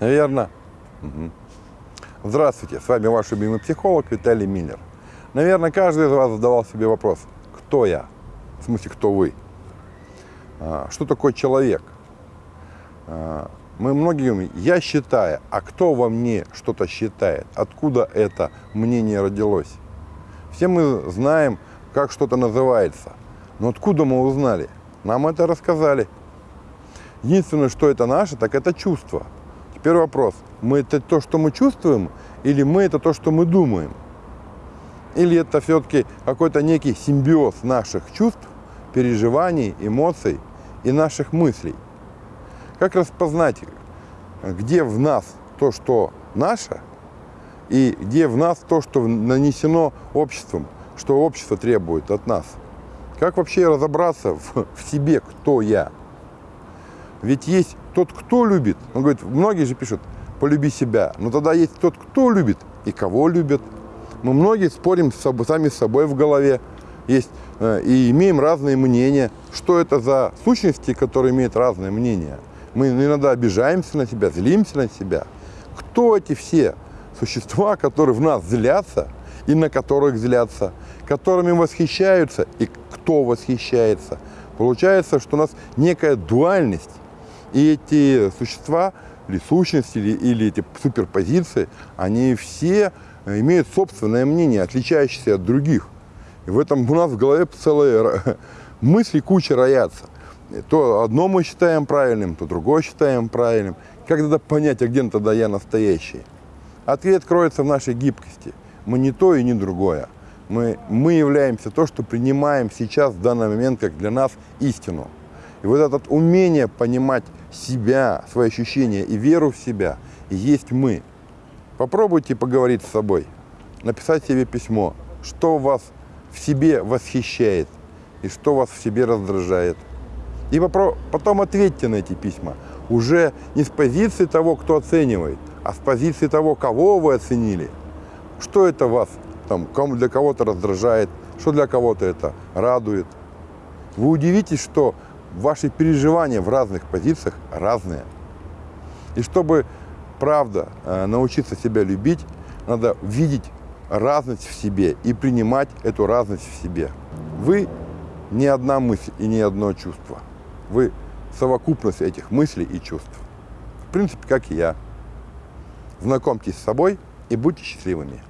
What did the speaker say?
Наверное. Мгм. Здравствуйте, с вами ваш любимый психолог Виталий Миллер. Наверное, каждый из вас задавал себе вопрос, кто я? В смысле, кто вы? А, Что такое человек? А, Мы многие говорим, я считаю, а кто во мне что-то считает? Откуда это мнение родилось? Все мы знаем, как что-то называется. Но откуда мы узнали? Нам это рассказали. Единственное, что это наше, так это чувство. Теперь вопрос, мы это то, что мы чувствуем, или мы это то, что мы думаем? Или это все-таки какой-то некий симбиоз наших чувств, переживаний, эмоций и наших мыслей? Как распознать, где в нас то, что наше, и где в нас то, что нанесено обществом, что общество требует от нас? Как вообще разобраться в, в себе, кто я? Ведь есть тот, кто любит. Он говорит, многие же пишут, полюби себя. Но тогда есть тот, кто любит и кого любят. Мы многие спорим с собой, сами с собой в голове. Есть, э, и имеем разные мнения. Что это за сущности, которые имеют разные мнения? Мы иногда обижаемся на себя, злимся на себя. Кто эти все существа, которые в нас злятся и на которых злятся, которыми восхищаются и кто восхищается? Получается, что у нас некая дуальность. И эти существа, или сущности, или, или эти суперпозиции, они все имеют собственное мнение, отличающееся от других. И в этом у нас в голове целые мысли куча роятся. То одно мы считаем правильным, то другое считаем правильным. Как тогда понять, а где тогда я настоящий? Ответ кроется в нашей гибкости. Мы не то и не другое. Мы, мы являемся то, что принимаем сейчас, в данный момент, как для нас истину. И вот это умение понимать себя, свои ощущения и веру в себя, и есть мы. Попробуйте поговорить с собой, написать себе письмо, что вас в себе восхищает и что вас в себе раздражает. И потом ответьте на эти письма. Уже не с позиции того, кто оценивает, а с позиции того, кого вы оценили. Что это вас там, для кого-то раздражает, что для кого-то это радует. Вы удивитесь, что ваши переживания в разных позициях разные. И чтобы, правда, э, научиться себя любить, надо видеть разность в себе и принимать эту разность в себе. Вы не одна мысль и не одно чувство. Вы совокупность этих мыслей и чувств. В принципе, как и я. Знакомьтесь с собой и будьте счастливыми.